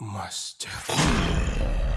まして。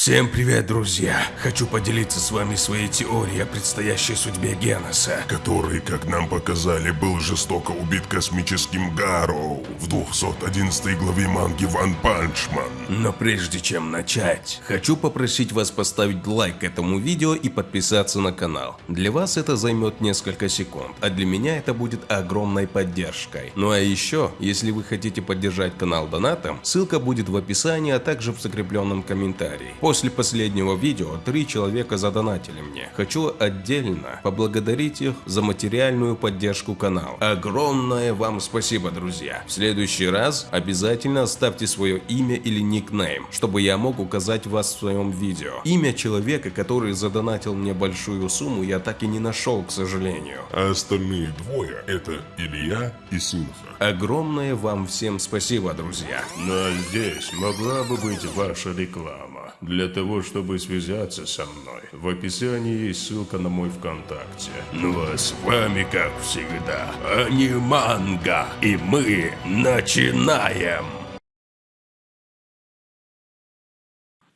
Всем привет, друзья! Хочу поделиться с вами своей теорией о предстоящей судьбе Геноса. который, как нам показали, был жестоко убит космическим Гарроу в 211 главе манги Ван Панчман. Но прежде чем начать, хочу попросить вас поставить лайк этому видео и подписаться на канал. Для вас это займет несколько секунд, а для меня это будет огромной поддержкой. Ну а еще, если вы хотите поддержать канал донатом, ссылка будет в описании, а также в закрепленном комментарии. После последнего видео три человека задонатили мне. Хочу отдельно поблагодарить их за материальную поддержку канала. Огромное вам спасибо, друзья. В следующий раз обязательно оставьте свое имя или никнейм, чтобы я мог указать вас в своем видео. Имя человека, который задонатил мне большую сумму, я так и не нашел, к сожалению. А остальные двое – это Илья и Синха. Огромное вам всем спасибо, друзья. А здесь могла бы быть ваша реклама. Для того, чтобы связаться со мной, в описании есть ссылка на мой ВКонтакте. Ну а с вами, как всегда, Аниманга. И мы начинаем!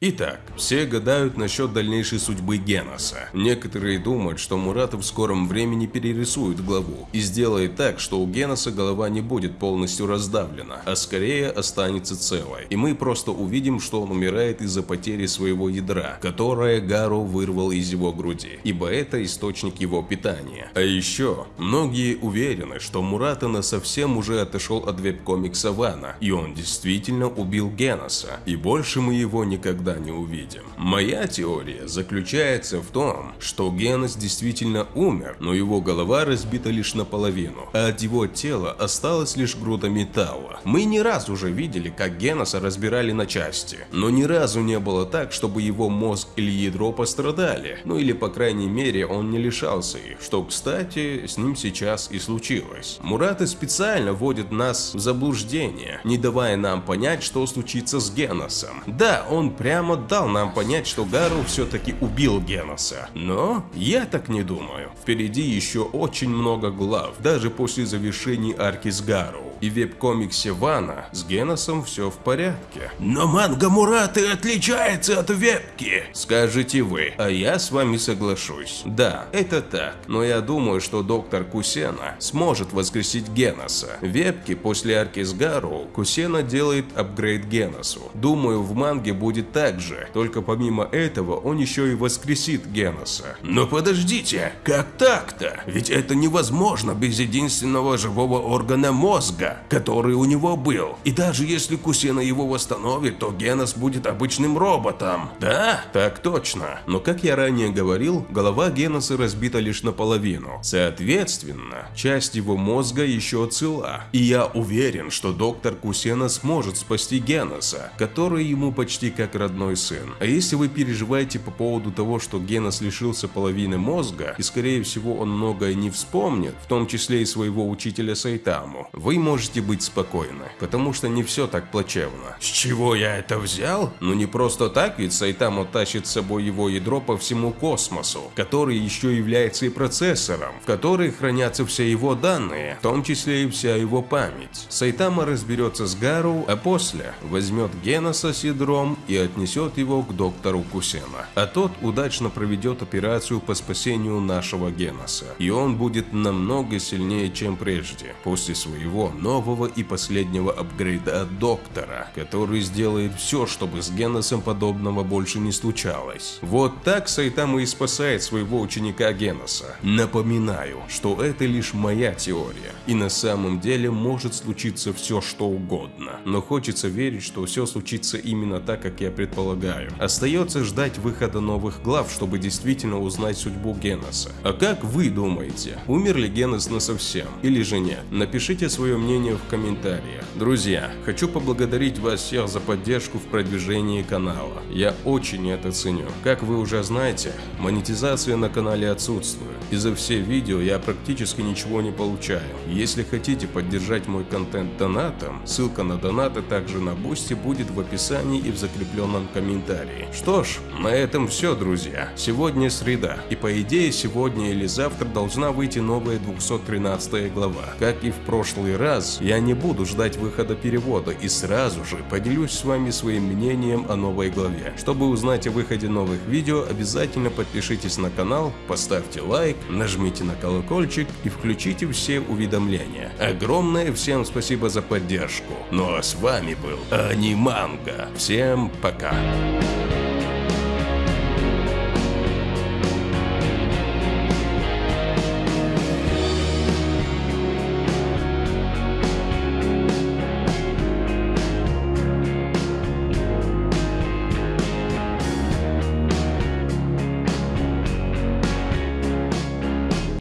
Итак, все гадают насчет дальнейшей судьбы Геноса. Некоторые думают, что Мурата в скором времени перерисует главу и сделает так, что у Геноса голова не будет полностью раздавлена, а скорее останется целой. И мы просто увидим, что он умирает из-за потери своего ядра, которое Гару вырвал из его груди, ибо это источник его питания. А еще, многие уверены, что Мурата на совсем уже отошел от веб-комикса Вана, и он действительно убил Геноса, и больше мы его никогда не увидим. Моя теория заключается в том, что Генос действительно умер, но его голова разбита лишь наполовину, а от его тела осталась лишь груда металла. Мы не раз уже видели, как Геноса разбирали на части, но ни разу не было так, чтобы его мозг или ядро пострадали, ну или по крайней мере он не лишался их, что кстати с ним сейчас и случилось. Мураты специально вводит нас в заблуждение, не давая нам понять, что случится с Геносом. Да, он прямо дал нам понять, что Гару все-таки убил Геноса. Но я так не думаю. Впереди еще очень много глав, даже после завершения арки с Гару. И веб-комиксе Вана с Геносом все в порядке. Но манга Мураты отличается от вебки, скажете вы. А я с вами соглашусь. Да, это так. Но я думаю, что доктор Кусена сможет воскресить Геноса. В вебке после арки с Гару Кусена делает апгрейд Геносу. Думаю, в манге будет так же, только помимо этого он еще и воскресит Геноса. Но подождите, как так-то? Ведь это невозможно без единственного живого органа мозга, который у него был. И даже если Кусена его восстановит, то Генос будет обычным роботом. Да? Так точно. Но как я ранее говорил, голова Геноса разбита лишь наполовину. Соответственно, часть его мозга еще цела. И я уверен, что доктор Кусена сможет спасти Геноса, который ему почти как родной сын. А если вы переживаете по поводу того, что Генос лишился половины мозга, и скорее всего он многое не вспомнит, в том числе и своего учителя Сайтаму, вы можете быть спокойны, потому что не все так плачевно. С чего я это взял? Ну не просто так, ведь Сайтаму тащит с собой его ядро по всему космосу, который еще является и процессором, в который хранятся все его данные, в том числе и вся его память. Сайтама разберется с Гару, а после возьмет Геноса с ядром и отнесет его к доктору Кусена. А тот удачно проведет операцию по спасению нашего Геноса. И он будет намного сильнее, чем прежде, после своего нового и последнего апгрейда от доктора, который сделает все, чтобы с Геносом подобного больше не случалось. Вот так Сайтама и спасает своего ученика Геноса. Напоминаю, что это лишь моя теория, и на самом деле может случиться все что угодно. Но хочется верить, что все случится именно так, как я предполагаю. Остается ждать выхода новых глав, чтобы действительно узнать судьбу Геноса. А как вы думаете, умер ли Генос насовсем или же нет? Напишите свое мнение в комментариях. Друзья, хочу поблагодарить вас всех за поддержку в продвижении канала. Я очень это ценю. Как вы уже знаете, монетизация на канале отсутствует. и за все видео я практически ничего не получаю. Если хотите поддержать мой контент донатом, ссылка на донаты также на бусте будет в описании и в закрепленном комментарии. Что ж, на этом все, друзья. Сегодня среда, и по идее сегодня или завтра должна выйти новая 213 глава. Как и в прошлый раз, я не буду ждать выхода перевода и сразу же поделюсь с вами своим мнением о новой главе. Чтобы узнать о выходе новых видео, обязательно подпишитесь на канал, поставьте лайк, нажмите на колокольчик и включите все уведомления. Огромное всем спасибо за поддержку. Ну а с вами был Аниманга. Всем пока.